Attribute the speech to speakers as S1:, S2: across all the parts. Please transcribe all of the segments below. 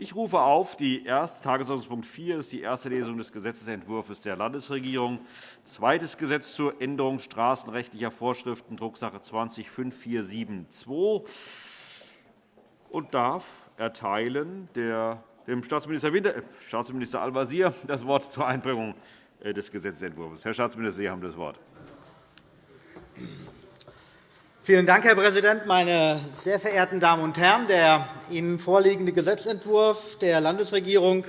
S1: Ich rufe auf. Die erste Tagesordnungspunkt 4 ist die erste Lesung des Gesetzentwurfs der Landesregierung. Zweites Gesetz zur Änderung straßenrechtlicher Vorschriften, Drucksache 20-5472 und darf erteilen der, dem Staatsminister, Winter, äh, Staatsminister Al-Wazir das Wort zur Einbringung äh, des Gesetzentwurfs. Herr Staatsminister, Sie haben das Wort.
S2: Vielen Dank, Herr Präsident, meine sehr verehrten Damen und Herren! Der Ihnen vorliegende Gesetzentwurf der Landesregierung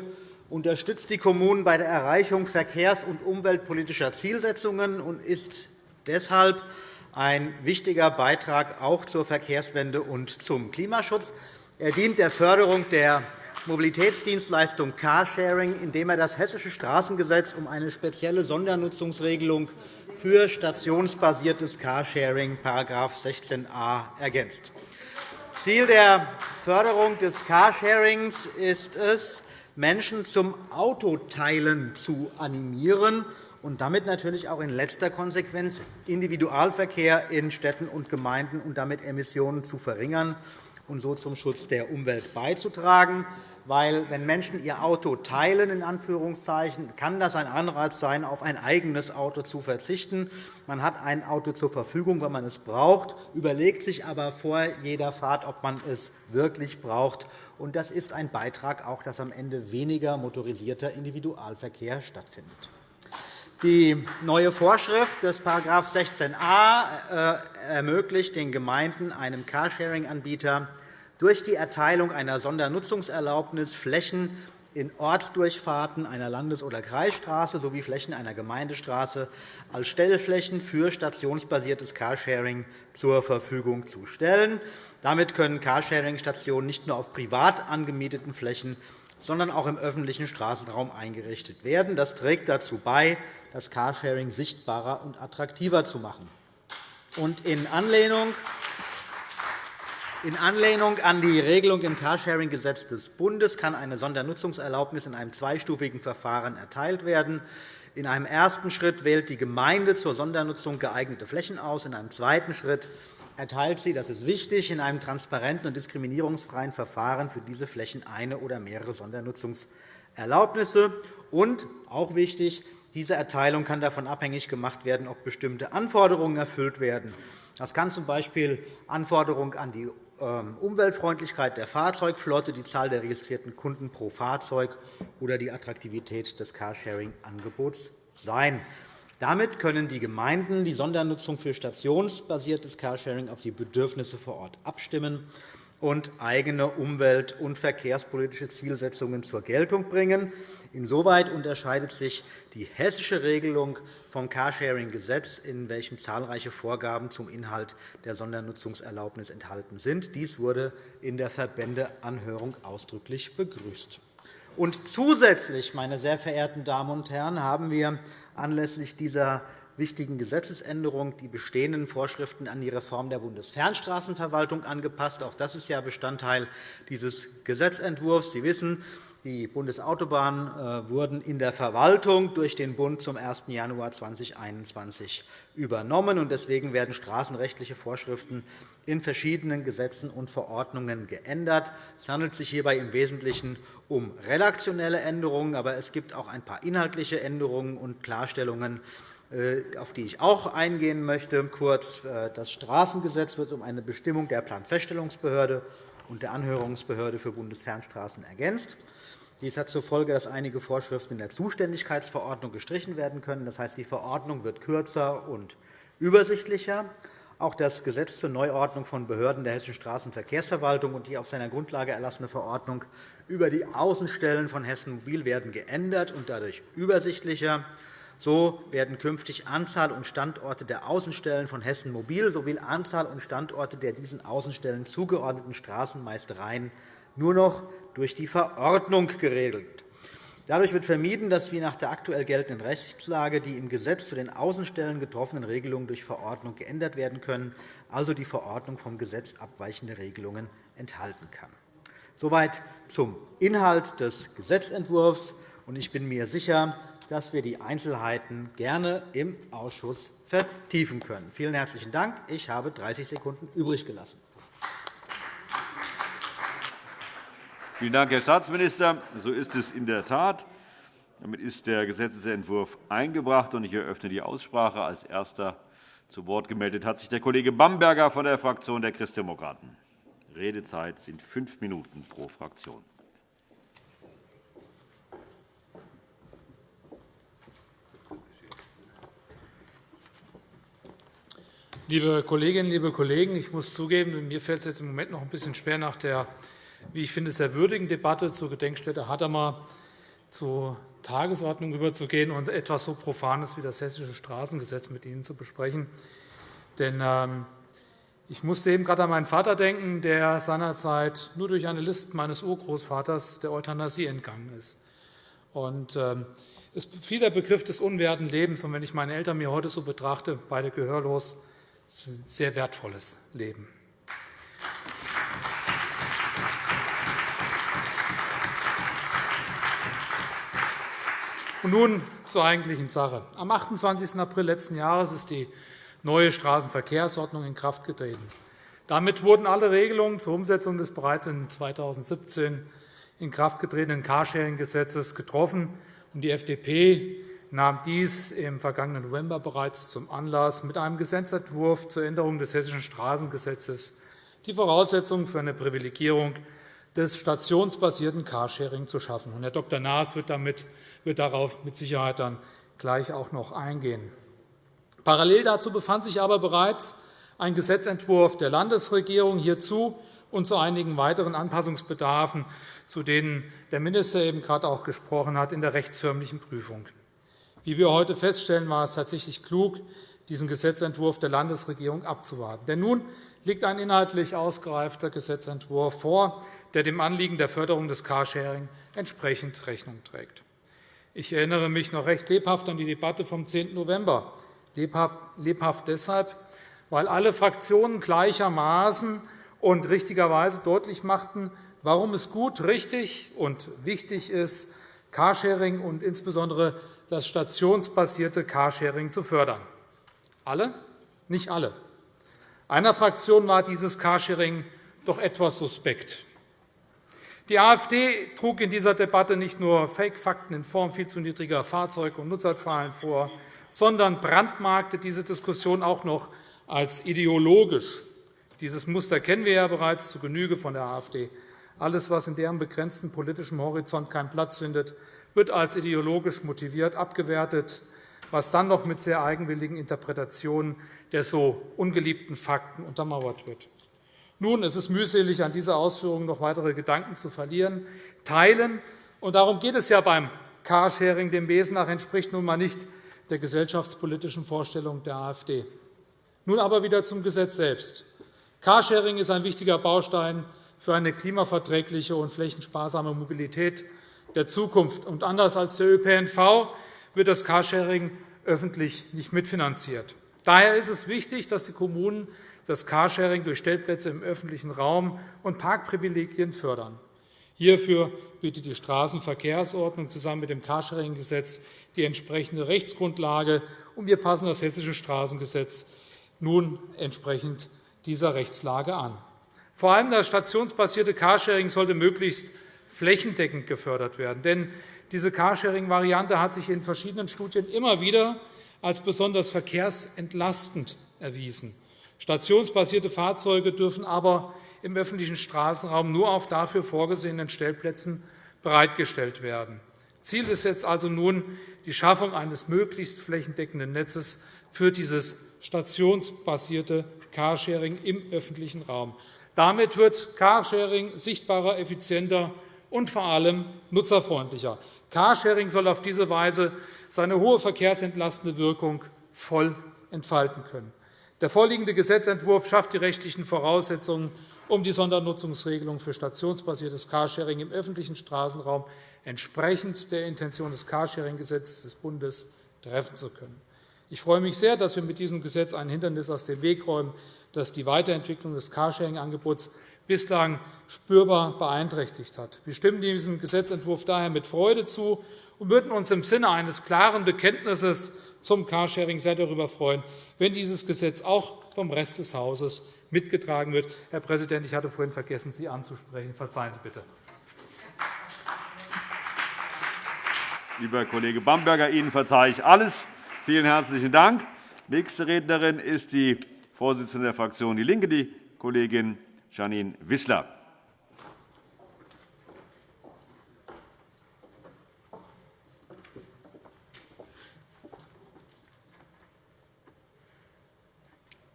S2: unterstützt die Kommunen bei der Erreichung verkehrs- und umweltpolitischer Zielsetzungen und ist deshalb ein wichtiger Beitrag auch zur Verkehrswende und zum Klimaschutz. Er dient der Förderung der Mobilitätsdienstleistung Carsharing, indem er das Hessische Straßengesetz um eine spezielle Sondernutzungsregelung für stationsbasiertes Carsharing § 16a ergänzt. Ziel der Förderung des Carsharings ist es, Menschen zum Autoteilen zu animieren und damit natürlich auch in letzter Konsequenz Individualverkehr in Städten und Gemeinden und damit Emissionen zu verringern und so zum Schutz der Umwelt beizutragen weil wenn Menschen ihr Auto teilen, in Anführungszeichen, kann das ein Anreiz sein, auf ein eigenes Auto zu verzichten. Man hat ein Auto zur Verfügung, wenn man es braucht, überlegt sich aber vor jeder Fahrt, ob man es wirklich braucht. Das ist ein Beitrag, auch, dass am Ende weniger motorisierter Individualverkehr stattfindet. Die neue Vorschrift des § 16a äh, ermöglicht den Gemeinden, einem Carsharing-Anbieter durch die Erteilung einer Sondernutzungserlaubnis Flächen in Ortsdurchfahrten einer Landes- oder Kreisstraße sowie Flächen einer Gemeindestraße als Stellflächen für stationsbasiertes Carsharing zur Verfügung zu stellen. Damit können Carsharing-Stationen nicht nur auf privat angemieteten Flächen, sondern auch im öffentlichen Straßenraum eingerichtet werden. Das trägt dazu bei, das Carsharing sichtbarer und attraktiver zu machen. in Anlehnung in Anlehnung an die Regelung im Carsharing-Gesetz des Bundes kann eine Sondernutzungserlaubnis in einem zweistufigen Verfahren erteilt werden. In einem ersten Schritt wählt die Gemeinde zur Sondernutzung geeignete Flächen aus. In einem zweiten Schritt erteilt sie, das ist wichtig, in einem transparenten und diskriminierungsfreien Verfahren für diese Flächen eine oder mehrere Sondernutzungserlaubnisse. Und, auch wichtig, diese Erteilung kann davon abhängig gemacht werden, ob bestimmte Anforderungen erfüllt werden. Das kann z. B. Anforderungen an die Umweltfreundlichkeit der Fahrzeugflotte, die Zahl der registrierten Kunden pro Fahrzeug oder die Attraktivität des Carsharing-Angebots sein. Damit können die Gemeinden die Sondernutzung für stationsbasiertes Carsharing auf die Bedürfnisse vor Ort abstimmen und eigene umwelt- und verkehrspolitische Zielsetzungen zur Geltung bringen. Insoweit unterscheidet sich die hessische Regelung vom Carsharing-Gesetz, in welchem zahlreiche Vorgaben zum Inhalt der Sondernutzungserlaubnis enthalten sind. Dies wurde in der Verbändeanhörung ausdrücklich begrüßt. Und zusätzlich, meine sehr verehrten Damen und Herren, haben wir anlässlich dieser wichtigen Gesetzesänderung die bestehenden Vorschriften an die Reform der Bundesfernstraßenverwaltung angepasst. Auch das ist ja Bestandteil dieses Gesetzentwurfs. Sie wissen, die Bundesautobahnen äh, wurden in der Verwaltung durch den Bund zum 1. Januar 2021 übernommen. Deswegen werden straßenrechtliche Vorschriften in verschiedenen Gesetzen und Verordnungen geändert. Es handelt sich hierbei im Wesentlichen um redaktionelle Änderungen, aber es gibt auch ein paar inhaltliche Änderungen und Klarstellungen, auf die ich auch eingehen möchte. Kurz, äh, das Straßengesetz wird um eine Bestimmung der Planfeststellungsbehörde und der Anhörungsbehörde für Bundesfernstraßen ergänzt. Dies hat zur Folge, dass einige Vorschriften in der Zuständigkeitsverordnung gestrichen werden können. Das heißt, die Verordnung wird kürzer und übersichtlicher. Auch das Gesetz zur Neuordnung von Behörden der Hessischen Straßenverkehrsverwaltung und die auf seiner Grundlage erlassene Verordnung über die Außenstellen von Hessen Mobil werden geändert und dadurch übersichtlicher. So werden künftig Anzahl und Standorte der Außenstellen von Hessen Mobil sowie Anzahl und Standorte der diesen Außenstellen zugeordneten Straßenmeistereien nur noch durch die Verordnung geregelt. Dadurch wird vermieden, dass wie nach der aktuell geltenden Rechtslage die im Gesetz zu den Außenstellen getroffenen Regelungen durch Verordnung geändert werden können, also die Verordnung vom Gesetz abweichende Regelungen enthalten kann. Soweit zum Inhalt des Gesetzentwurfs. Ich bin mir sicher, dass wir die Einzelheiten gerne im Ausschuss vertiefen können. Vielen herzlichen Dank. Ich habe 30 Sekunden übrig gelassen.
S1: Vielen Dank, Herr Staatsminister. So ist es in der Tat. Damit ist der Gesetzentwurf eingebracht, und ich eröffne die Aussprache. Als Erster zu Wort gemeldet hat sich der Kollege Bamberger von der Fraktion der Christdemokraten. Redezeit sind fünf Minuten pro Fraktion.
S3: Liebe Kolleginnen, liebe Kollegen, ich muss zugeben, mir fällt es jetzt im Moment noch ein bisschen schwer, nach der, wie ich finde, sehr würdigen Debatte zur Gedenkstätte Hadamar zur Tagesordnung überzugehen und etwas so Profanes wie das Hessische Straßengesetz mit Ihnen zu besprechen. Denn ähm, ich musste eben gerade an meinen Vater denken, der seinerzeit nur durch eine List meines Urgroßvaters der Euthanasie entgangen ist. Und, ähm, es fiel der Begriff des unwerten Lebens. Und wenn ich meine Eltern mir heute so betrachte, beide gehörlos, ist ein sehr wertvolles Leben. Und nun zur eigentlichen Sache. Am 28. April letzten Jahres ist die neue Straßenverkehrsordnung in Kraft getreten. Damit wurden alle Regelungen zur Umsetzung des bereits in 2017 in Kraft getretenen Carsharing-Gesetzes getroffen. Die FDP nahm dies im vergangenen November bereits zum Anlass, mit einem Gesetzentwurf zur Änderung des Hessischen Straßengesetzes die Voraussetzungen für eine Privilegierung des stationsbasierten Carsharing zu schaffen. Herr Dr. Naas wird damit wird darauf mit Sicherheit dann gleich auch noch eingehen. Parallel dazu befand sich aber bereits ein Gesetzentwurf der Landesregierung hierzu und zu einigen weiteren Anpassungsbedarfen, zu denen der Minister eben gerade auch gesprochen hat, in der rechtsförmlichen Prüfung. Wie wir heute feststellen, war es tatsächlich klug, diesen Gesetzentwurf der Landesregierung abzuwarten. Denn nun liegt ein inhaltlich ausgereifter Gesetzentwurf vor, der dem Anliegen der Förderung des Carsharing entsprechend Rechnung trägt. Ich erinnere mich noch recht lebhaft an die Debatte vom 10. November. Lebhaft deshalb, weil alle Fraktionen gleichermaßen und richtigerweise deutlich machten, warum es gut, richtig und wichtig ist, Carsharing und insbesondere das stationsbasierte Carsharing zu fördern. Alle? Nicht alle. Einer Fraktion war dieses Carsharing doch etwas suspekt. Die AfD trug in dieser Debatte nicht nur Fake-Fakten in Form viel zu niedriger Fahrzeug- und Nutzerzahlen vor, sondern brandmarkte diese Diskussion auch noch als ideologisch. Dieses Muster kennen wir ja bereits zu Genüge von der AfD. Alles, was in deren begrenzten politischen Horizont keinen Platz findet, wird als ideologisch motiviert abgewertet, was dann noch mit sehr eigenwilligen Interpretationen der so ungeliebten Fakten untermauert wird. Nun, es ist mühselig, an dieser Ausführung noch weitere Gedanken zu verlieren. Teilen, und darum geht es ja beim Carsharing dem Wesen nach, entspricht nun einmal nicht der gesellschaftspolitischen Vorstellung der AfD. Nun aber wieder zum Gesetz selbst. Carsharing ist ein wichtiger Baustein für eine klimaverträgliche und flächensparsame Mobilität der Zukunft. Und anders als der ÖPNV wird das Carsharing öffentlich nicht mitfinanziert. Daher ist es wichtig, dass die Kommunen das Carsharing durch Stellplätze im öffentlichen Raum und Parkprivilegien fördern. Hierfür bietet die Straßenverkehrsordnung zusammen mit dem Carsharing-Gesetz die entsprechende Rechtsgrundlage, und wir passen das Hessische Straßengesetz nun entsprechend dieser Rechtslage an. Vor allem das stationsbasierte Carsharing sollte möglichst flächendeckend gefördert werden. Denn diese Carsharing-Variante hat sich in verschiedenen Studien immer wieder als besonders verkehrsentlastend erwiesen. Stationsbasierte Fahrzeuge dürfen aber im öffentlichen Straßenraum nur auf dafür vorgesehenen Stellplätzen bereitgestellt werden. Ziel ist jetzt also nun die Schaffung eines möglichst flächendeckenden Netzes für dieses stationsbasierte Carsharing im öffentlichen Raum. Damit wird Carsharing sichtbarer, effizienter und vor allem nutzerfreundlicher. Carsharing soll auf diese Weise seine hohe verkehrsentlastende Wirkung voll entfalten können. Der vorliegende Gesetzentwurf schafft die rechtlichen Voraussetzungen, um die Sondernutzungsregelung für stationsbasiertes Carsharing im öffentlichen Straßenraum entsprechend der Intention des Carsharing-Gesetzes des Bundes treffen zu können. Ich freue mich sehr, dass wir mit diesem Gesetz ein Hindernis aus dem Weg räumen, das die Weiterentwicklung des Carsharing-Angebots bislang spürbar beeinträchtigt hat. Wir stimmen diesem Gesetzentwurf daher mit Freude zu und würden uns im Sinne eines klaren Bekenntnisses zum Carsharing sehr darüber freuen, wenn dieses Gesetz auch vom Rest des Hauses mitgetragen wird. Herr Präsident, ich hatte vorhin vergessen, Sie anzusprechen. Verzeihen Sie bitte.
S1: Lieber Kollege Bamberger, Ihnen verzeihe ich alles. Vielen herzlichen Dank. Nächste Rednerin ist die Vorsitzende der Fraktion DIE LINKE, die Kollegin Janine Wissler.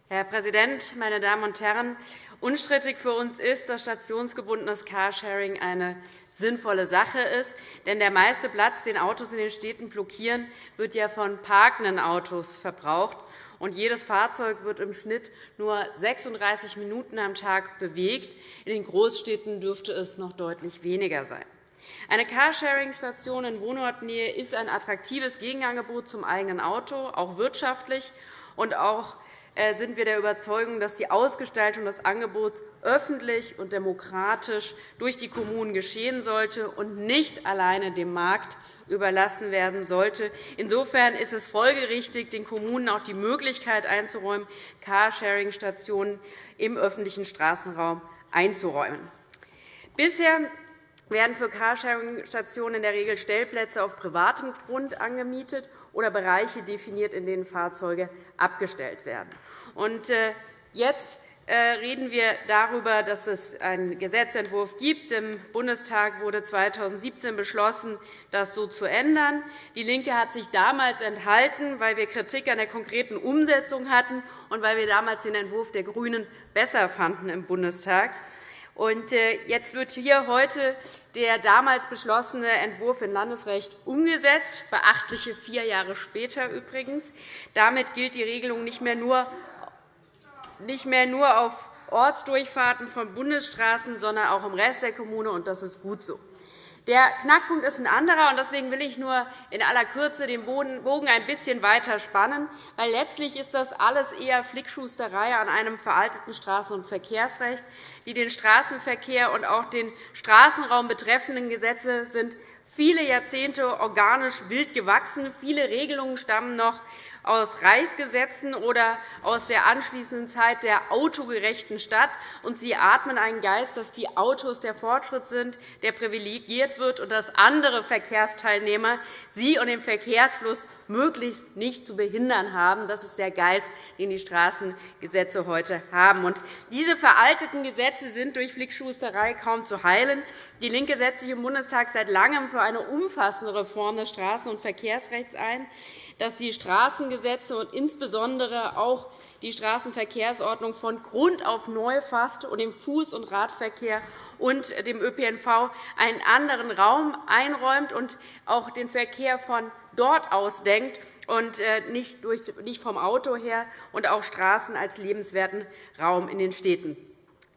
S4: Herr Präsident, meine Damen und Herren! Unstrittig für uns ist, dass stationsgebundenes Carsharing eine sinnvolle Sache ist. Denn der meiste Platz, den Autos in den Städten blockieren, wird ja von parkenden Autos verbraucht. Und jedes Fahrzeug wird im Schnitt nur 36 Minuten am Tag bewegt. In den Großstädten dürfte es noch deutlich weniger sein. Eine Carsharing-Station in Wohnortnähe ist ein attraktives Gegenangebot zum eigenen Auto, auch wirtschaftlich und auch äh, sind wir der Überzeugung, dass die Ausgestaltung des Angebots öffentlich und demokratisch durch die Kommunen geschehen sollte und nicht alleine dem Markt überlassen werden sollte. Insofern ist es folgerichtig, den Kommunen auch die Möglichkeit einzuräumen, Carsharing-Stationen im öffentlichen Straßenraum einzuräumen. Bisher werden für Carsharing-Stationen in der Regel Stellplätze auf privatem Grund angemietet oder Bereiche definiert, in denen Fahrzeuge abgestellt werden. Äh, jetzt reden wir darüber, dass es einen Gesetzentwurf gibt. Im Bundestag wurde 2017 beschlossen, das so zu ändern. DIE LINKE hat sich damals enthalten, weil wir Kritik an der konkreten Umsetzung hatten und weil wir damals den Entwurf der GRÜNEN besser fanden im Bundestag. Und äh, jetzt wird hier heute der damals beschlossene Entwurf in Landesrecht umgesetzt, beachtliche vier Jahre später übrigens. Damit gilt die Regelung nicht mehr nur, nicht mehr nur auf Ortsdurchfahrten von Bundesstraßen, sondern auch im Rest der Kommune, und das ist gut so. Der Knackpunkt ist ein anderer, und deswegen will ich nur in aller Kürze den Bogen ein bisschen weiter spannen, weil letztlich ist das alles eher Flickschusterei an einem veralteten Straßen- und Verkehrsrecht. Die den Straßenverkehr und auch den Straßenraum betreffenden Gesetze sind viele Jahrzehnte organisch wild gewachsen. Viele Regelungen stammen noch aus Reichsgesetzen oder aus der anschließenden Zeit der autogerechten Stadt. Und sie atmen einen Geist, dass die Autos der Fortschritt sind, der privilegiert wird, und dass andere Verkehrsteilnehmer sie und den Verkehrsfluss möglichst nicht zu behindern haben. Das ist der Geist, den die Straßengesetze heute haben. Und diese veralteten Gesetze sind durch Flickschusterei kaum zu heilen. DIE LINKE setzt sich im Bundestag seit Langem für eine umfassende Reform des Straßen- und Verkehrsrechts ein dass die Straßengesetze und insbesondere auch die Straßenverkehrsordnung von Grund auf neu fasst und dem Fuß- und Radverkehr und dem ÖPNV einen anderen Raum einräumt und auch den Verkehr von dort aus denkt und äh, nicht vom Auto her und auch Straßen als lebenswerten Raum in den Städten.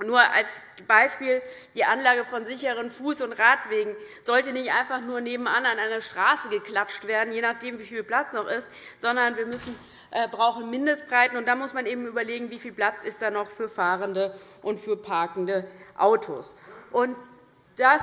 S4: Nur als Beispiel, die Anlage von sicheren Fuß- und Radwegen sollte nicht einfach nur nebenan an eine Straße geklatscht werden, je nachdem, wie viel Platz noch ist, sondern wir müssen, äh, brauchen Mindestbreiten. Und da muss man eben überlegen, wie viel Platz ist da noch für fahrende und für parkende Autos. Und das,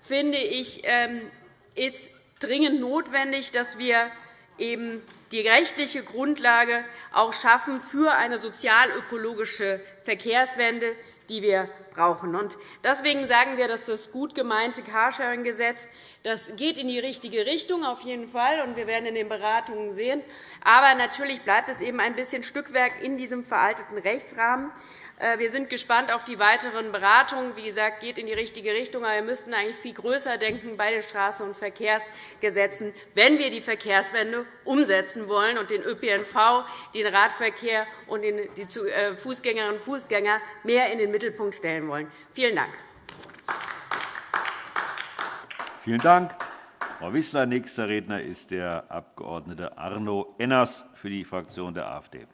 S4: finde ich, ähm, ist dringend notwendig, dass wir eben die rechtliche Grundlage auch schaffen für eine sozial-ökologische Verkehrswende, die wir brauchen. Deswegen sagen wir, dass das gut gemeinte Carsharing-Gesetz das geht in die richtige Richtung, auf jeden Fall, und wir werden in den Beratungen sehen. Aber natürlich bleibt es eben ein bisschen Stückwerk in diesem veralteten Rechtsrahmen. Äh, wir sind gespannt auf die weiteren Beratungen. Wie gesagt, geht in die richtige Richtung. Aber wir müssten eigentlich viel größer denken bei den Straßen- und Verkehrsgesetzen, wenn wir die Verkehrswende umsetzen wollen und den ÖPNV, den Radverkehr und die äh, Fußgängerinnen und Fußgänger mehr in den Mittelpunkt stellen wollen. Vielen Dank.
S1: Vielen Dank, Frau Wissler. Nächster Redner ist der Abg. Arno Enners für die Fraktion der AfD.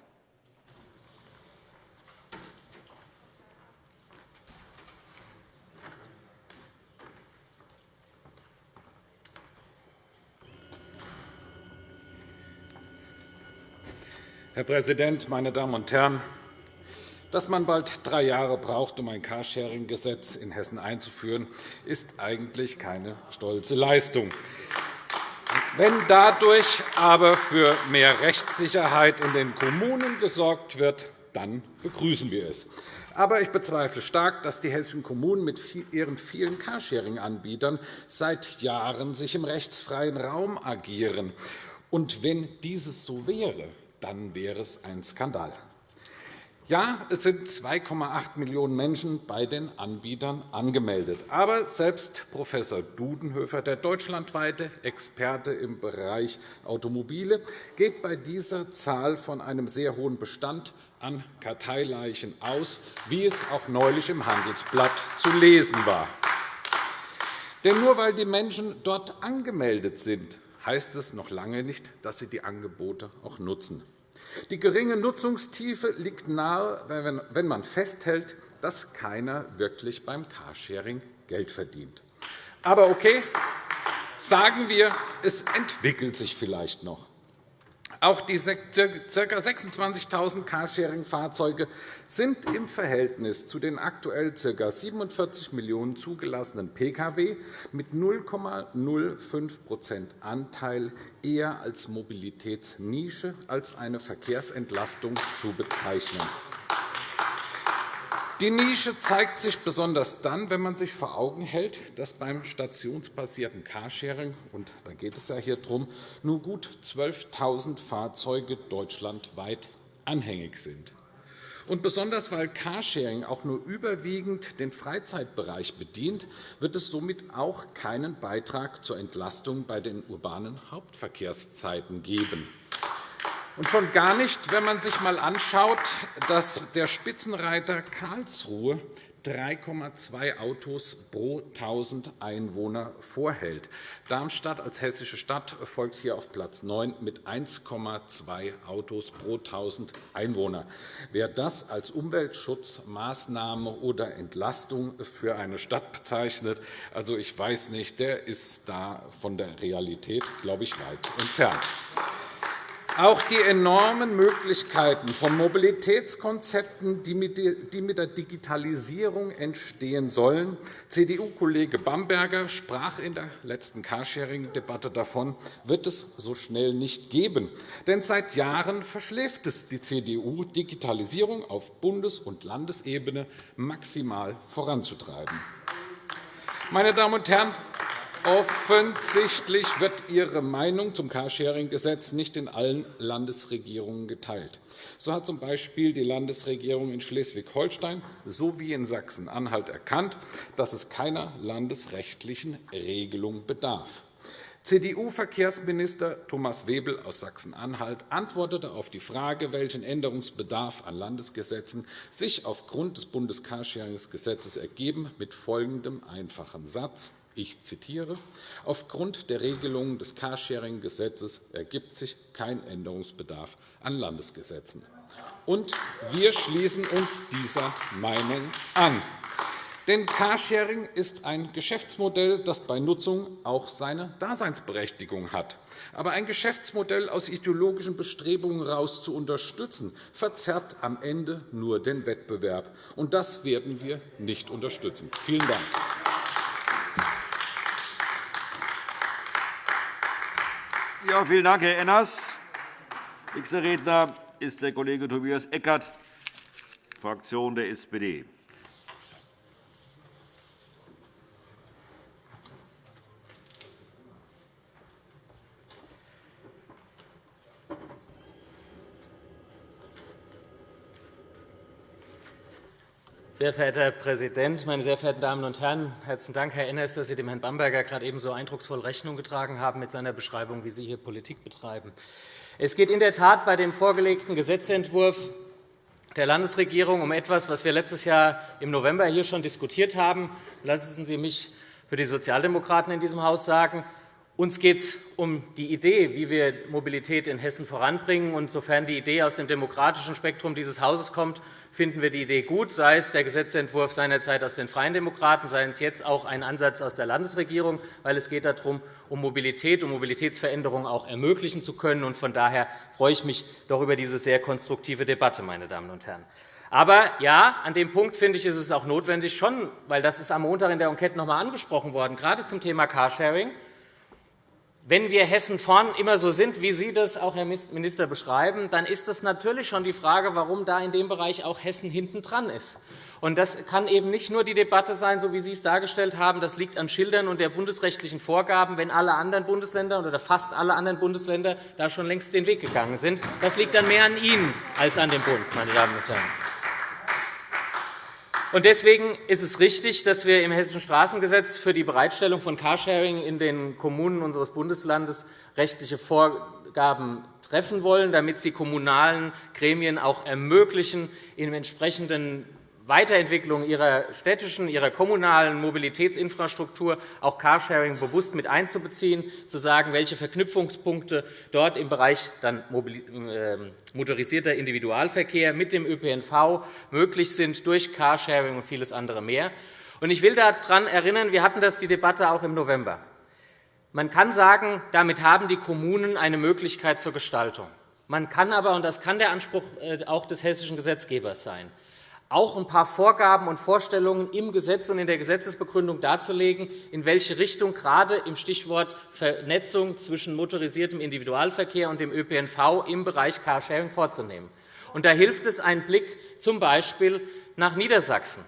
S5: Herr Präsident, meine Damen und Herren! Dass man bald drei Jahre braucht, um ein Carsharing-Gesetz in Hessen einzuführen, ist eigentlich keine stolze Leistung. Wenn dadurch aber für mehr Rechtssicherheit in den Kommunen gesorgt wird, dann begrüßen wir es. Aber ich bezweifle stark, dass die hessischen Kommunen mit ihren vielen Carsharing-Anbietern seit Jahren sich im rechtsfreien Raum agieren. Und wenn dieses so wäre, dann wäre es ein Skandal. Ja, es sind 2,8 Millionen Menschen bei den Anbietern angemeldet. Aber selbst Prof. Dudenhöfer, der deutschlandweite Experte im Bereich Automobile, geht bei dieser Zahl von einem sehr hohen Bestand an Karteileichen aus, wie es auch neulich im Handelsblatt zu lesen war. Denn nur weil die Menschen dort angemeldet sind, heißt es noch lange nicht, dass sie die Angebote auch nutzen. Die geringe Nutzungstiefe liegt nahe, wenn man festhält, dass keiner wirklich beim Carsharing Geld verdient. Aber okay, sagen wir, es entwickelt sich vielleicht noch. Auch die ca. 26.000 Carsharing-Fahrzeuge sind im Verhältnis zu den aktuell ca. 47 Millionen zugelassenen Pkw mit 0,05% Anteil eher als Mobilitätsnische als eine Verkehrsentlastung zu bezeichnen. Die Nische zeigt sich besonders dann, wenn man sich vor Augen hält, dass beim stationsbasierten Carsharing – und da geht es ja hier darum – nur gut 12.000 Fahrzeuge deutschlandweit anhängig sind. Und besonders weil Carsharing auch nur überwiegend den Freizeitbereich bedient, wird es somit auch keinen Beitrag zur Entlastung bei den urbanen Hauptverkehrszeiten geben. Und schon gar nicht, wenn man sich einmal anschaut, dass der Spitzenreiter Karlsruhe 3,2 Autos pro 1.000 Einwohner vorhält. Darmstadt als hessische Stadt folgt hier auf Platz 9 mit 1,2 Autos pro 1.000 Einwohner. Wer das als Umweltschutzmaßnahme oder Entlastung für eine Stadt bezeichnet, also ich weiß nicht, der ist da von der Realität, glaube ich, weit entfernt. Auch die enormen Möglichkeiten von Mobilitätskonzepten, die mit der Digitalisierung entstehen sollen. CDU-Kollege Bamberger sprach in der letzten Carsharing-Debatte davon, wird es so schnell nicht geben. Denn seit Jahren verschläft es die CDU, Digitalisierung auf Bundes- und Landesebene maximal voranzutreiben. Meine Damen und Herren, Offensichtlich wird Ihre Meinung zum Carsharing-Gesetz nicht in allen Landesregierungen geteilt. So hat z.B. die Landesregierung in Schleswig-Holstein sowie in Sachsen-Anhalt erkannt, dass es keiner landesrechtlichen Regelung bedarf. CDU-Verkehrsminister Thomas Webel aus Sachsen-Anhalt antwortete auf die Frage, welchen Änderungsbedarf an Landesgesetzen sich aufgrund des Bundescarsharing-Gesetzes ergeben, mit folgendem einfachen Satz. Ich zitiere. Aufgrund der Regelungen des Carsharing-Gesetzes ergibt sich kein Änderungsbedarf an Landesgesetzen. Und wir schließen uns dieser Meinung an. Denn Carsharing ist ein Geschäftsmodell, das bei Nutzung auch seine Daseinsberechtigung hat. Aber ein Geschäftsmodell aus ideologischen Bestrebungen heraus zu unterstützen, verzerrt am Ende nur den Wettbewerb. Und das werden wir nicht unterstützen. Vielen Dank.
S1: Ja, vielen Dank, Herr Enners. Nächster Redner ist der Kollege Tobias Eckert, Fraktion der SPD.
S6: Sehr verehrter Herr Präsident, meine sehr verehrten Damen und Herren! Herzlichen Dank, Herr Enners, dass Sie dem Herrn Bamberger gerade eben so eindrucksvoll Rechnung getragen haben mit seiner Beschreibung, wie Sie hier Politik betreiben. Es geht in der Tat bei dem vorgelegten Gesetzentwurf der Landesregierung um etwas, was wir letztes Jahr im November hier schon diskutiert haben. Lassen Sie mich für die Sozialdemokraten in diesem Haus sagen, uns geht es um die Idee, wie wir Mobilität in Hessen voranbringen. Und sofern die Idee aus dem demokratischen Spektrum dieses Hauses kommt, finden wir die Idee gut, sei es der Gesetzentwurf seinerzeit aus den Freien Demokraten, sei es jetzt auch ein Ansatz aus der Landesregierung, weil es geht darum, um Mobilität und Mobilitätsveränderungen auch ermöglichen zu können. Von daher freue ich mich doch über diese sehr konstruktive Debatte, meine Damen und Herren. Aber ja, an dem Punkt finde ich, ist es auch notwendig, schon, weil das ist am Montag in der Enquete noch einmal angesprochen worden, gerade zum Thema Carsharing. Wenn wir Hessen vorn immer so sind, wie Sie das auch, Herr Minister, beschreiben, dann ist es natürlich schon die Frage, warum da in dem Bereich auch Hessen hintendran ist. Und das kann eben nicht nur die Debatte sein, so wie Sie es dargestellt haben. Das liegt an Schildern und der bundesrechtlichen Vorgaben, wenn alle anderen Bundesländer oder fast alle anderen Bundesländer da schon längst den Weg gegangen sind. Das liegt dann mehr an Ihnen als an dem Bund, meine Damen und Herren. Deswegen ist es richtig, dass wir im Hessischen Straßengesetz für die Bereitstellung von Carsharing in den Kommunen unseres Bundeslandes rechtliche Vorgaben treffen wollen, damit sie kommunalen Gremien auch ermöglichen, im entsprechenden Weiterentwicklung ihrer städtischen, ihrer kommunalen Mobilitätsinfrastruktur auch Carsharing bewusst mit einzubeziehen, zu sagen, welche Verknüpfungspunkte dort im Bereich dann ähm, motorisierter Individualverkehr mit dem ÖPNV möglich sind durch Carsharing und vieles andere mehr. Ich will daran erinnern, wir hatten das die Debatte auch im November. Man kann sagen, damit haben die Kommunen eine Möglichkeit zur Gestaltung. Man kann aber, und das kann der Anspruch äh, auch des hessischen Gesetzgebers sein, auch ein paar Vorgaben und Vorstellungen im Gesetz und in der Gesetzesbegründung darzulegen, in welche Richtung gerade im Stichwort Vernetzung zwischen motorisiertem Individualverkehr und dem ÖPNV im Bereich Carsharing vorzunehmen. Und da hilft es ein Blick z. B. nach Niedersachsen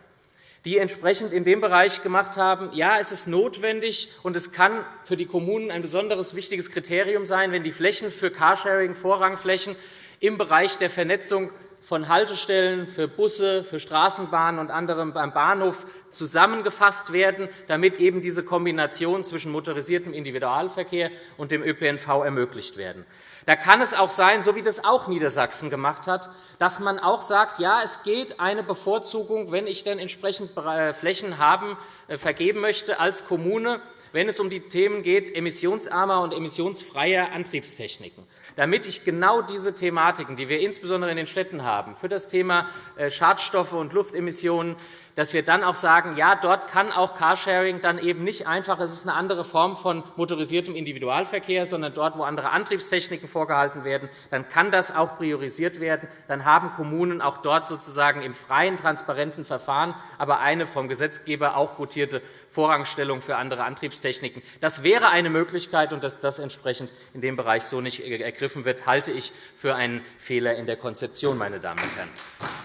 S6: die entsprechend in dem Bereich gemacht haben, ja, es ist notwendig und es kann für die Kommunen ein besonderes wichtiges Kriterium sein, wenn die Flächen für Carsharing, Vorrangflächen im Bereich der Vernetzung von Haltestellen für Busse, für Straßenbahnen und anderem beim Bahnhof zusammengefasst werden, damit eben diese Kombination zwischen motorisiertem Individualverkehr und dem ÖPNV ermöglicht werden. Da kann es auch sein, so wie das auch Niedersachsen gemacht hat, dass man auch sagt, ja, es geht eine Bevorzugung, wenn ich denn entsprechend äh, Flächen haben, äh, vergeben möchte als Kommune, wenn es um die Themen geht, emissionsarmer und emissionsfreier Antriebstechniken, damit ich genau diese Thematiken, die wir insbesondere in den Städten haben, für das Thema äh, Schadstoffe und Luftemissionen, dass wir dann auch sagen, ja, dort kann auch Carsharing dann eben nicht einfach, es ist eine andere Form von motorisiertem Individualverkehr, sondern dort, wo andere Antriebstechniken vorgehalten werden, dann kann das auch priorisiert werden. Dann haben Kommunen auch dort sozusagen im freien, transparenten Verfahren, aber eine vom Gesetzgeber auch gutierte Vorrangstellung für andere Antriebstechniken. Das wäre eine Möglichkeit, und dass das entsprechend in dem Bereich so nicht ergriffen wird, halte ich für einen Fehler in der Konzeption, meine Damen und Herren.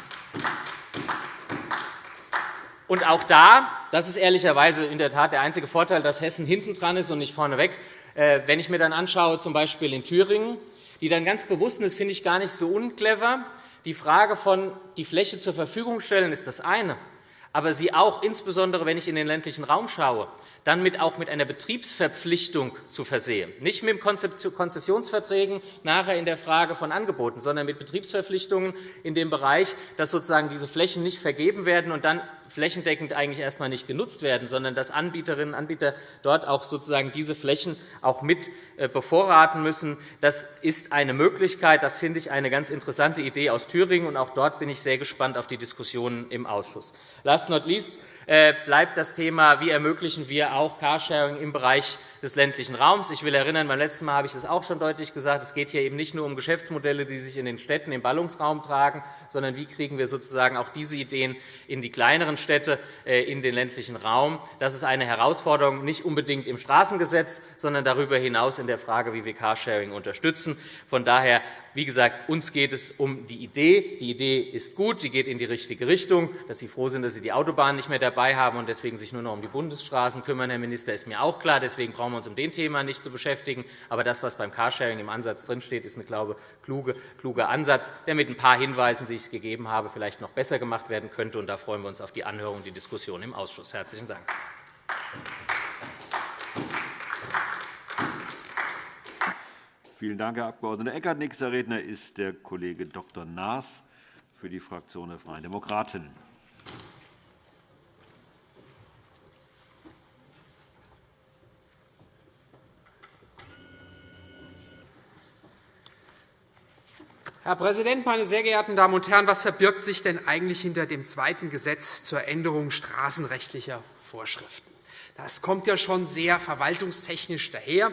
S6: Und auch da, das ist ehrlicherweise in der Tat der einzige Vorteil, dass Hessen hinten dran ist und nicht vorneweg. Äh, wenn ich mir dann anschaue, z. B. in Thüringen, die dann ganz bewusst, und das finde ich gar nicht so unclever, die Frage von die Fläche zur Verfügung stellen, ist das eine aber sie auch, insbesondere wenn ich in den ländlichen Raum schaue, dann mit, auch mit einer Betriebsverpflichtung zu versehen. Nicht mit Konzessionsverträgen nachher in der Frage von Angeboten, sondern mit Betriebsverpflichtungen in dem Bereich, dass sozusagen diese Flächen nicht vergeben werden und dann flächendeckend eigentlich erst einmal nicht genutzt werden, sondern dass Anbieterinnen und Anbieter dort auch sozusagen diese Flächen auch mit äh, bevorraten müssen. Das ist eine Möglichkeit. Das finde ich eine ganz interessante Idee aus Thüringen. Und auch dort bin ich sehr gespannt auf die Diskussionen im Ausschuss. Last not least äh, bleibt das Thema, wie ermöglichen wir auch Carsharing im Bereich des ländlichen Raums. Ich will erinnern, beim letzten Mal habe ich das auch schon deutlich gesagt, es geht hier eben nicht nur um Geschäftsmodelle, die sich in den Städten im Ballungsraum tragen, sondern wie kriegen wir sozusagen auch diese Ideen in die kleineren Städte, äh, in den ländlichen Raum. Das ist eine Herausforderung, nicht unbedingt im Straßengesetz, sondern darüber hinaus in der Frage, wie wir Carsharing unterstützen. Von daher wie gesagt, uns geht es um die Idee. Die Idee ist gut, sie geht in die richtige Richtung. Dass Sie froh sind, dass Sie die Autobahn nicht mehr dabei haben und deswegen sich nur noch um die Bundesstraßen kümmern, Herr Minister, ist mir auch klar. Deswegen brauchen wir uns um den Thema nicht zu beschäftigen. Aber das, was beim Carsharing im Ansatz drinsteht, ist ein glaube, kluge, kluger Ansatz, der mit ein paar Hinweisen, die ich gegeben habe, vielleicht noch besser gemacht werden könnte. Und da freuen wir uns auf die Anhörung und die Diskussion im Ausschuss. Herzlichen Dank.
S1: Vielen Dank, Herr Abg. Eckert. Nächster Redner ist der Kollege Dr. Naas für die Fraktion der Freien Demokraten.
S7: Herr Präsident, meine sehr geehrten Damen und Herren! Was verbirgt sich denn eigentlich hinter dem zweiten Gesetz zur Änderung straßenrechtlicher Vorschriften? Das kommt ja schon sehr verwaltungstechnisch daher.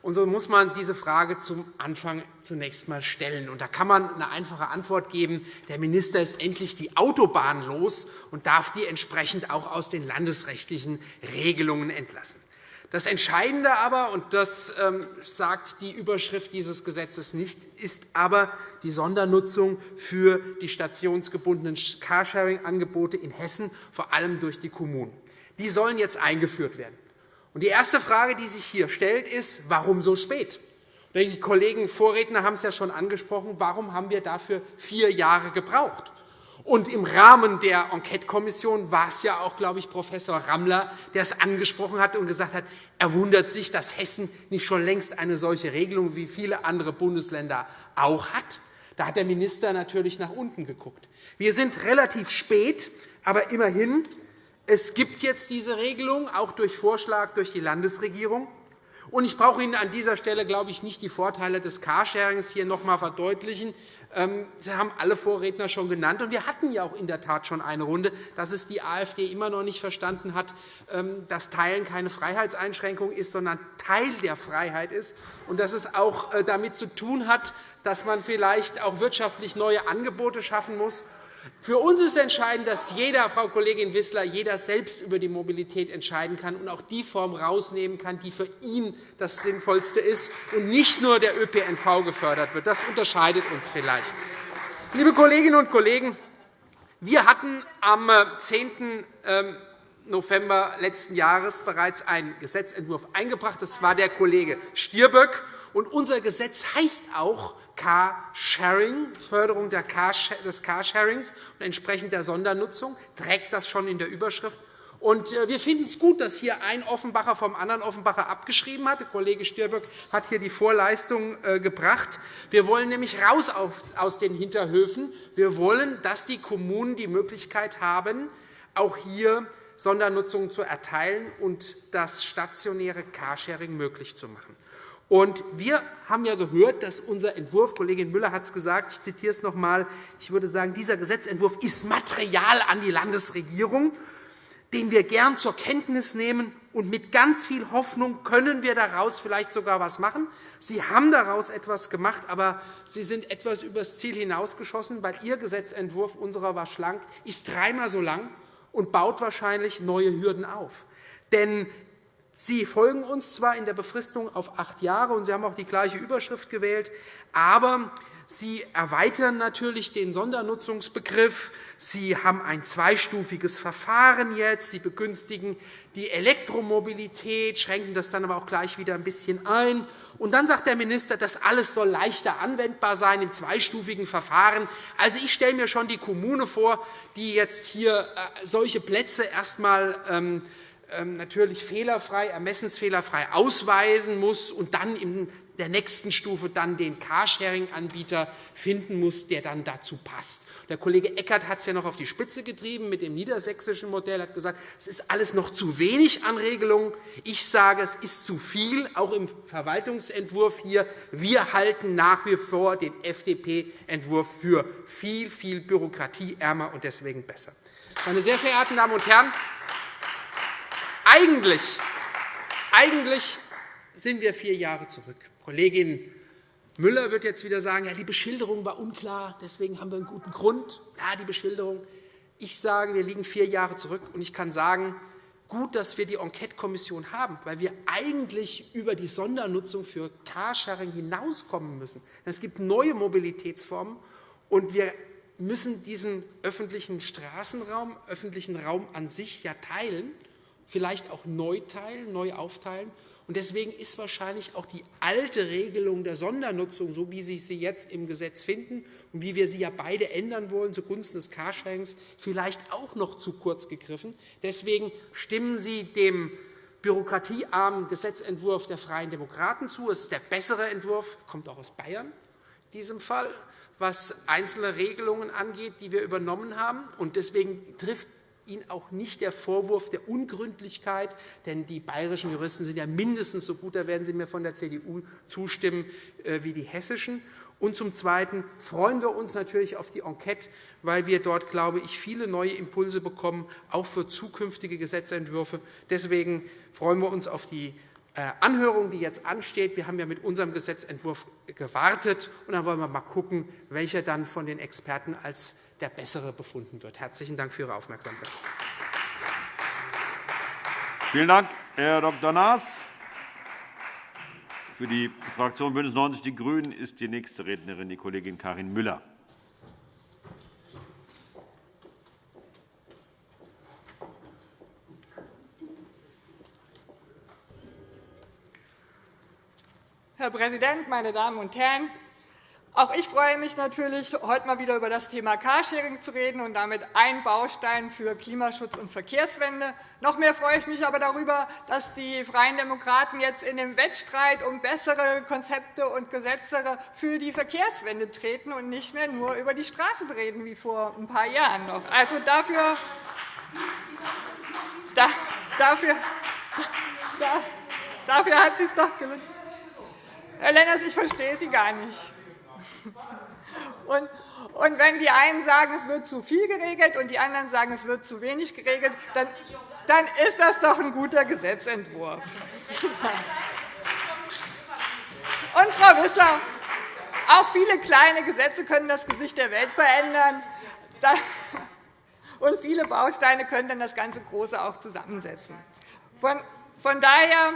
S7: Und so muss man diese Frage zum Anfang zunächst einmal stellen. Und da kann man eine einfache Antwort geben. Der Minister ist endlich die Autobahn los und darf die entsprechend auch aus den landesrechtlichen Regelungen entlassen. Das Entscheidende aber, und das ähm, sagt die Überschrift dieses Gesetzes nicht, ist aber die Sondernutzung für die stationsgebundenen Carsharing-Angebote in Hessen, vor allem durch die Kommunen. Die sollen jetzt eingeführt werden. Die erste Frage, die sich hier stellt, ist, warum so spät? Die Kollegen Vorredner haben es ja schon angesprochen. Warum haben wir dafür vier Jahre gebraucht? Und im Rahmen der Enquetekommission war es ja auch, glaube ich, Prof. Rammler, der es angesprochen hat und gesagt hat, er wundert sich, dass Hessen nicht schon längst eine solche Regelung wie viele andere Bundesländer auch hat. Da hat der Minister natürlich nach unten geguckt. Wir sind relativ spät, aber immerhin, es gibt jetzt diese Regelung, auch durch Vorschlag durch die Landesregierung. Und ich brauche Ihnen an dieser Stelle, glaube ich, nicht die Vorteile des Carsharings hier noch einmal verdeutlichen. Ähm, Sie haben alle Vorredner schon genannt. Und wir hatten ja auch in der Tat schon eine Runde, dass es die AfD immer noch nicht verstanden hat, ähm, dass Teilen keine Freiheitseinschränkung ist, sondern Teil der Freiheit ist, und dass es auch äh, damit zu tun hat, dass man vielleicht auch wirtschaftlich neue Angebote schaffen muss für uns ist entscheidend, dass jeder, Frau Kollegin Wissler, jeder selbst über die Mobilität entscheiden kann und auch die Form herausnehmen kann, die für ihn das Sinnvollste ist und nicht nur der ÖPNV gefördert wird. Das unterscheidet uns vielleicht. Liebe Kolleginnen und Kollegen, wir hatten am 10. Ähm, November letzten Jahres bereits einen Gesetzentwurf eingebracht. Das war der Kollege Stirböck. Und unser Gesetz heißt auch Carsharing, Förderung des Carsharings und entsprechend der Sondernutzung, trägt das schon in der Überschrift. Äh, wir finden es gut, dass hier ein Offenbacher vom anderen Offenbacher abgeschrieben hat. Der Kollege Stirböck hat hier die Vorleistung äh, gebracht. Wir wollen nämlich raus aus den Hinterhöfen. Wir wollen, dass die Kommunen die Möglichkeit haben, auch hier Sondernutzungen zu erteilen und das stationäre Carsharing möglich zu machen. Und wir haben ja gehört, dass unser Entwurf, Kollegin Müller hat es gesagt, ich zitiere es noch einmal, ich würde sagen, dieser Gesetzentwurf ist Material an die Landesregierung, den wir gern zur Kenntnis nehmen. Und mit ganz viel Hoffnung können wir daraus vielleicht sogar etwas machen. Sie haben daraus etwas gemacht, aber Sie sind etwas übers Ziel hinausgeschossen, weil Ihr Gesetzentwurf, unserer war schlank, ist dreimal so lang und baut wahrscheinlich neue Hürden auf. Denn Sie folgen uns zwar in der Befristung auf acht Jahre, und Sie haben auch die gleiche Überschrift gewählt, aber Sie erweitern natürlich den Sondernutzungsbegriff. Sie haben ein zweistufiges Verfahren jetzt. Sie begünstigen die Elektromobilität, schränken das dann aber auch gleich wieder ein bisschen ein. Und dann sagt der Minister, das alles soll leichter anwendbar sein im zweistufigen Verfahren. Also, ich stelle mir schon die Kommune vor, die jetzt hier äh, solche Plätze erst einmal ähm, natürlich fehlerfrei, ermessensfehlerfrei ausweisen muss und dann in der nächsten Stufe dann den Carsharing-Anbieter finden muss, der dann dazu passt. Der Kollege Eckert hat es ja noch auf die Spitze getrieben mit dem niedersächsischen Modell. Hat gesagt, es ist alles noch zu wenig an Regelungen. Ich sage, es ist zu viel, auch im Verwaltungsentwurf hier. Wir halten nach wie vor den FDP-Entwurf für viel, viel bürokratieärmer und deswegen besser. Meine sehr verehrten Damen und Herren, eigentlich, eigentlich sind wir vier Jahre zurück. Kollegin Müller wird jetzt wieder sagen, ja, die Beschilderung war unklar, deswegen haben wir einen guten Grund. Ja, die Beschilderung. Ich sage, wir liegen vier Jahre zurück, und ich kann sagen, gut, dass wir die Enquete-Kommission haben, weil wir eigentlich über die Sondernutzung für Carsharing hinauskommen müssen. Es gibt neue Mobilitätsformen, und wir müssen diesen öffentlichen Straßenraum, öffentlichen Raum an sich ja teilen vielleicht auch neu teilen, neu aufteilen. Und deswegen ist wahrscheinlich auch die alte Regelung der Sondernutzung, so wie Sie sie jetzt im Gesetz finden und wie wir sie ja beide ändern wollen zugunsten des Carsharings, vielleicht auch noch zu kurz gegriffen. Deswegen stimmen Sie dem bürokratiearmen Gesetzentwurf der Freien Demokraten zu. Es ist der bessere Entwurf, kommt auch aus Bayern in diesem Fall, was einzelne Regelungen angeht, die wir übernommen haben. Und deswegen trifft Ihnen auch nicht der Vorwurf der Ungründlichkeit, denn die bayerischen Juristen sind ja mindestens so gut, da werden Sie mir von der CDU zustimmen, äh, wie die hessischen. Und zum Zweiten freuen wir uns natürlich auf die Enquete, weil wir dort, glaube ich, viele neue Impulse bekommen, auch für zukünftige Gesetzentwürfe. Deswegen freuen wir uns auf die äh, Anhörung, die jetzt ansteht. Wir haben ja mit unserem Gesetzentwurf gewartet. und Dann wollen wir mal schauen, welcher dann von den Experten als der bessere befunden wird. Herzlichen Dank für Ihre Aufmerksamkeit.
S1: Vielen Dank, Herr Dr. Naas. Für die Fraktion BÜNDNIS 90 die GRÜNEN ist die nächste Rednerin die Kollegin Karin Müller.
S8: Herr Präsident, meine Damen und Herren! Auch ich freue mich natürlich, heute mal wieder über das Thema Carsharing zu reden und damit ein Baustein für Klimaschutz und Verkehrswende. Noch mehr freue ich mich aber darüber, dass die Freien Demokraten jetzt in dem Wettstreit um bessere Konzepte und Gesetze für die Verkehrswende treten und nicht mehr nur über die Straße reden wie vor ein paar Jahren noch. Also dafür, da, dafür, da, dafür hat es doch gelungen. Herr Lenners, ich verstehe Sie gar nicht. Und, wenn die einen sagen, es wird zu viel geregelt, und die anderen sagen, es wird zu wenig geregelt, dann, dann ist das doch ein guter Gesetzentwurf. Und, Frau Wissler, auch viele kleine Gesetze können das Gesicht der Welt verändern. Und viele Bausteine können dann das ganze Große auch zusammensetzen. Von daher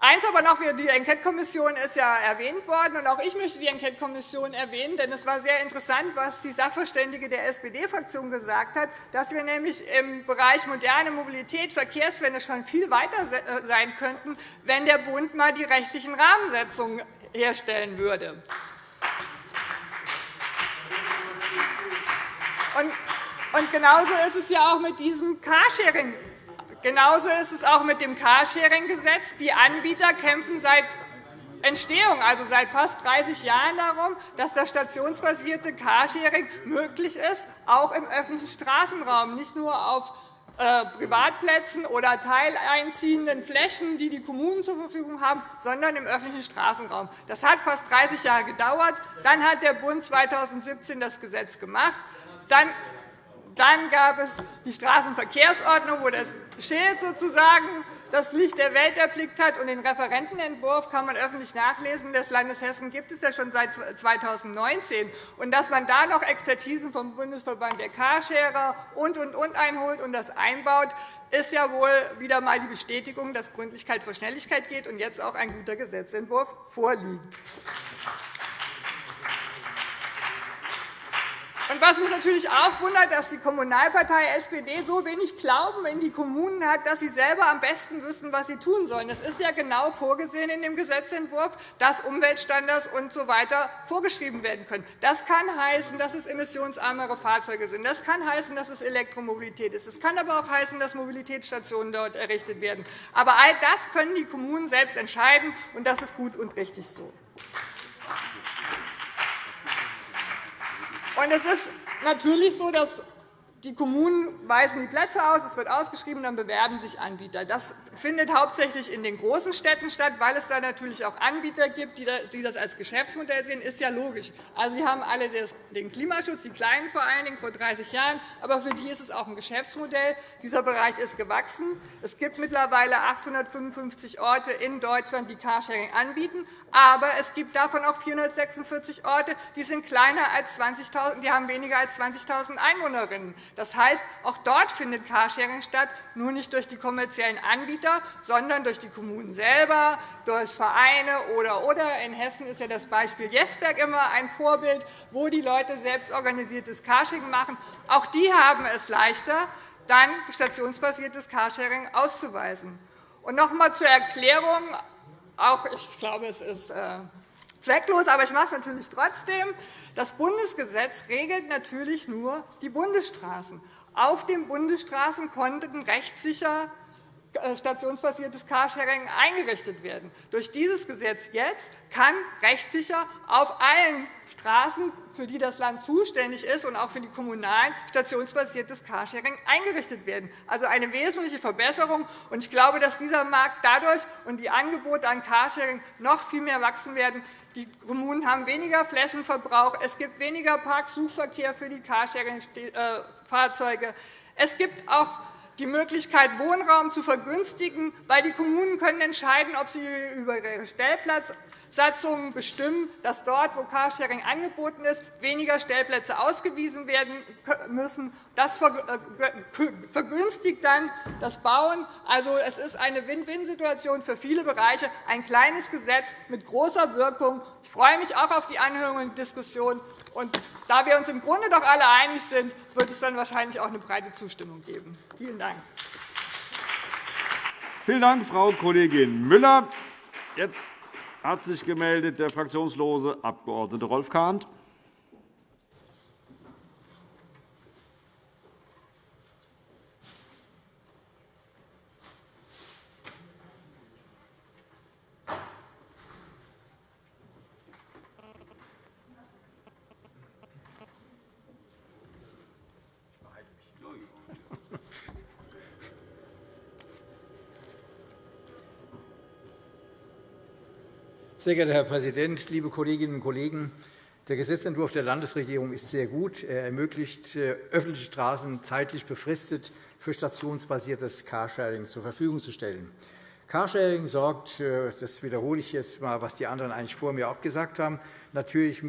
S8: Eins aber noch, die Enquetekommission ist ja erwähnt worden. Und auch ich möchte die Enquetekommission erwähnen, denn es war sehr interessant, was die Sachverständige der SPD-Fraktion gesagt hat, dass wir nämlich im Bereich moderne Mobilität, Verkehrswende schon viel weiter äh, sein könnten, wenn der Bund einmal die rechtlichen Rahmensetzungen herstellen würde. Und genauso ist es ja auch mit diesem Carsharing Genauso ist es auch mit dem Carsharing-Gesetz. Die Anbieter kämpfen seit Entstehung, also seit fast 30 Jahren darum, dass das stationsbasierte Carsharing möglich ist, auch im öffentlichen Straßenraum, nicht nur auf äh, Privatplätzen oder teileinziehenden Flächen, die die Kommunen zur Verfügung haben, sondern im öffentlichen Straßenraum. Das hat fast 30 Jahre gedauert. Dann hat der Bund 2017 das Gesetz gemacht. Dann dann gab es die Straßenverkehrsordnung, wo das Schild sozusagen das Licht der Welt erblickt hat. Und den Referentenentwurf kann man öffentlich nachlesen. Das Landes Hessen gibt es ja schon seit 2019. Und dass man da noch Expertisen vom Bundesverband der Carsharer und, und, und einholt und das einbaut, ist ja wohl wieder einmal die Bestätigung, dass Gründlichkeit vor Schnelligkeit geht und jetzt auch ein guter Gesetzentwurf vorliegt. Und was mich natürlich auch wundert, dass die Kommunalpartei SPD so wenig Glauben in die Kommunen hat, dass sie selber am besten wüssten, was sie tun sollen. Es ist ja genau vorgesehen in dem Gesetzentwurf, dass Umweltstandards usw. So vorgeschrieben werden können. Das kann heißen, dass es emissionsarmere Fahrzeuge sind. Das kann heißen, dass es Elektromobilität ist. Es kann aber auch heißen, dass Mobilitätsstationen dort errichtet werden. Aber all das können die Kommunen selbst entscheiden, und das ist gut und richtig so. Und es ist natürlich so, dass die Kommunen weisen die Plätze aus, es wird ausgeschrieben, dann bewerben sich Anbieter. Das findet hauptsächlich in den großen Städten statt, weil es da natürlich auch Anbieter gibt, die das als Geschäftsmodell sehen. Das ist ja logisch. Also, Sie haben alle den Klimaschutz, die Kleinen vor allen Dingen vor 30 Jahren, aber für die ist es auch ein Geschäftsmodell. Dieser Bereich ist gewachsen. Es gibt mittlerweile 855 Orte in Deutschland, die Carsharing anbieten. Aber es gibt davon auch 446 Orte, die sind kleiner als 20.000, die haben weniger als 20.000 Einwohnerinnen. Das heißt, auch dort findet Carsharing statt, nur nicht durch die kommerziellen Anbieter, sondern durch die Kommunen selber, durch Vereine oder oder. In Hessen ist ja das Beispiel Jesberg immer ein Vorbild, wo die Leute selbst organisiertes Carsharing machen. Auch die haben es leichter, dann stationsbasiertes Carsharing auszuweisen. Und noch einmal zur Erklärung. Auch ich glaube, es ist äh, zwecklos, aber ich mache es natürlich trotzdem. Das Bundesgesetz regelt natürlich nur die Bundesstraßen. Auf den Bundesstraßen konnten rechtssicher stationsbasiertes Carsharing eingerichtet werden. Durch dieses Gesetz jetzt kann rechtssicher auf allen Straßen, für die das Land zuständig ist, und auch für die kommunalen stationsbasiertes Carsharing eingerichtet werden. Also eine wesentliche Verbesserung. Ich glaube, dass dieser Markt dadurch und die Angebote an Carsharing noch viel mehr wachsen werden. Die Kommunen haben weniger Flächenverbrauch. Es gibt weniger Parksuchverkehr für die Carsharing-Fahrzeuge. Es gibt auch die Möglichkeit, Wohnraum zu vergünstigen, weil die Kommunen können entscheiden, ob sie über ihre Stellplatzsatzungen bestimmen, dass dort, wo Carsharing angeboten ist, weniger Stellplätze ausgewiesen werden müssen Das äh, vergünstigt dann das Bauen. Also, es ist eine Win-Win-Situation für viele Bereiche, ein kleines Gesetz mit großer Wirkung. Ich freue mich auch auf die Anhörung und Diskussion. Und da wir uns im Grunde doch alle einig sind, wird es dann wahrscheinlich auch eine breite Zustimmung geben. Vielen Dank.
S1: Vielen Dank, Frau Kollegin Müller. Jetzt hat sich gemeldet der fraktionslose Abg. Rolf Kahnt.
S9: Sehr geehrter Herr Präsident, liebe Kolleginnen und Kollegen! Der Gesetzentwurf der Landesregierung ist sehr gut. Er ermöglicht, äh, öffentliche Straßen zeitlich befristet für stationsbasiertes Carsharing zur Verfügung zu stellen. Carsharing sorgt, äh, das wiederhole ich jetzt einmal, was die anderen eigentlich vor mir auch gesagt haben, natürlich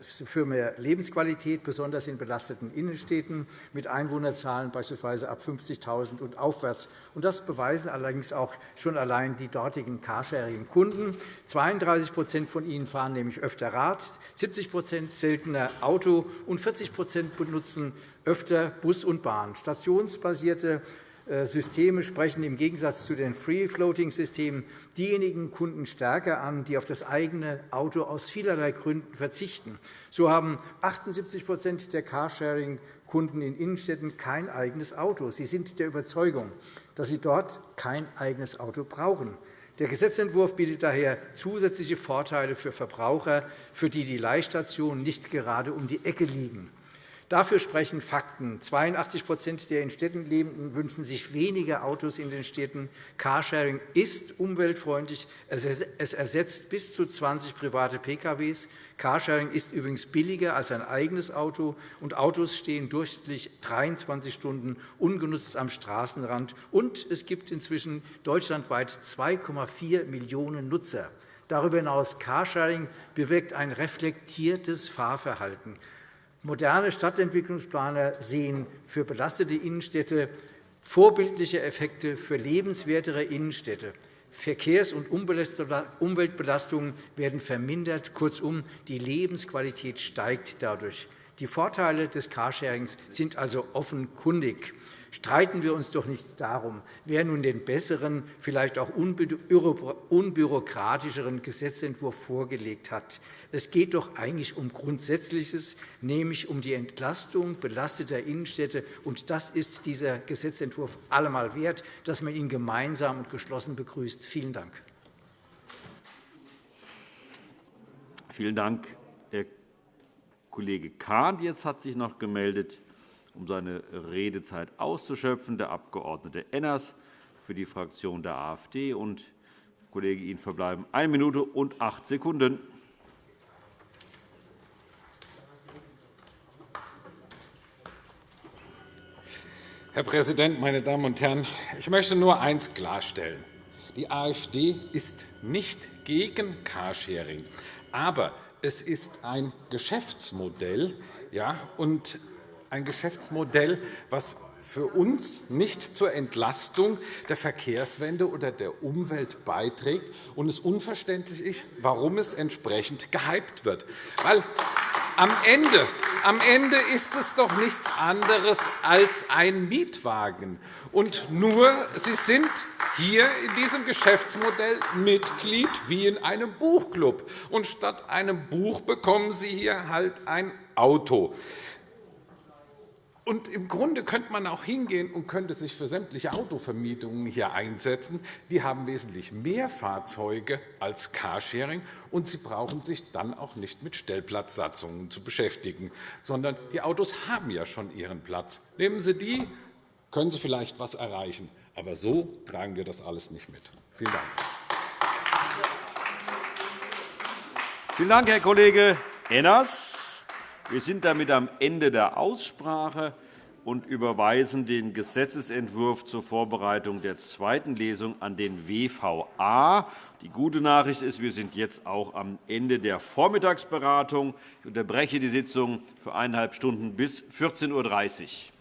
S9: für mehr Lebensqualität, besonders in belasteten Innenstädten mit Einwohnerzahlen beispielsweise ab 50.000 und aufwärts. Das beweisen allerdings auch schon allein die dortigen Carsharing-Kunden. 32% von ihnen fahren nämlich öfter Rad, 70% seltener Auto und 40% benutzen öfter Bus und Bahn. Stationsbasierte Systeme sprechen im Gegensatz zu den Free-Floating-Systemen diejenigen Kunden stärker an, die auf das eigene Auto aus vielerlei Gründen verzichten. So haben 78% der Carsharing-Kunden in Innenstädten kein eigenes Auto. Sie sind der Überzeugung, dass sie dort kein eigenes Auto brauchen. Der Gesetzentwurf bietet daher zusätzliche Vorteile für Verbraucher, für die die Leihstationen nicht gerade um die Ecke liegen. Dafür sprechen Fakten. 82% der in Städten Lebenden wünschen sich weniger Autos in den Städten. Carsharing ist umweltfreundlich. Es ersetzt bis zu 20 private Pkw. Carsharing ist übrigens billiger als ein eigenes Auto, und Autos stehen durchschnittlich 23 Stunden ungenutzt am Straßenrand. Und es gibt inzwischen deutschlandweit 2,4 Millionen Nutzer. Darüber hinaus Carsharing bewirkt ein reflektiertes Fahrverhalten. Moderne Stadtentwicklungsplaner sehen für belastete Innenstädte vorbildliche Effekte für lebenswertere Innenstädte. Verkehrs- und Umweltbelastungen werden vermindert. Kurzum, die Lebensqualität steigt dadurch. Die Vorteile des Carsharings sind also offenkundig. Streiten wir uns doch nicht darum, wer nun den besseren, vielleicht auch unbürokratischeren Gesetzentwurf vorgelegt hat. Es geht doch eigentlich um Grundsätzliches, nämlich um die Entlastung belasteter Innenstädte. Und das ist dieser Gesetzentwurf allemal wert, dass man ihn gemeinsam und geschlossen begrüßt. Vielen Dank.
S1: Vielen Dank, Herr Kollege Kahn. Jetzt hat sich noch gemeldet um seine Redezeit auszuschöpfen, der Abg. Enners für die Fraktion der AfD. Und, Kollege, Ihnen verbleiben eine Minute und acht Sekunden.
S5: Herr Präsident, meine Damen und Herren! Ich möchte nur eines klarstellen. Die AfD ist nicht gegen Carsharing, aber es ist ein Geschäftsmodell, ja, und ein Geschäftsmodell, das für uns nicht zur Entlastung der Verkehrswende oder der Umwelt beiträgt und es unverständlich ist, warum es entsprechend gehypt wird. Weil am Ende, am Ende ist es doch nichts anderes als ein Mietwagen. Und nur Sie sind hier in diesem Geschäftsmodell Mitglied wie in einem Buchclub. Und statt einem Buch bekommen Sie hier halt ein Auto. Und Im Grunde könnte man auch hingehen und könnte sich für sämtliche Autovermietungen hier einsetzen. Die haben wesentlich mehr Fahrzeuge als Carsharing, und sie brauchen sich dann auch nicht mit Stellplatzsatzungen zu beschäftigen, sondern die Autos haben ja schon ihren Platz. Nehmen Sie die, können Sie vielleicht etwas erreichen. Aber so tragen wir das alles nicht mit. Vielen Dank.
S1: Vielen Dank, Herr Kollege Enners. Wir sind damit am Ende der Aussprache und überweisen den Gesetzentwurf zur Vorbereitung der zweiten Lesung an den WVA. Die gute Nachricht ist, wir sind jetzt auch am Ende der Vormittagsberatung. Ich unterbreche die Sitzung für eineinhalb Stunden bis 14.30 Uhr.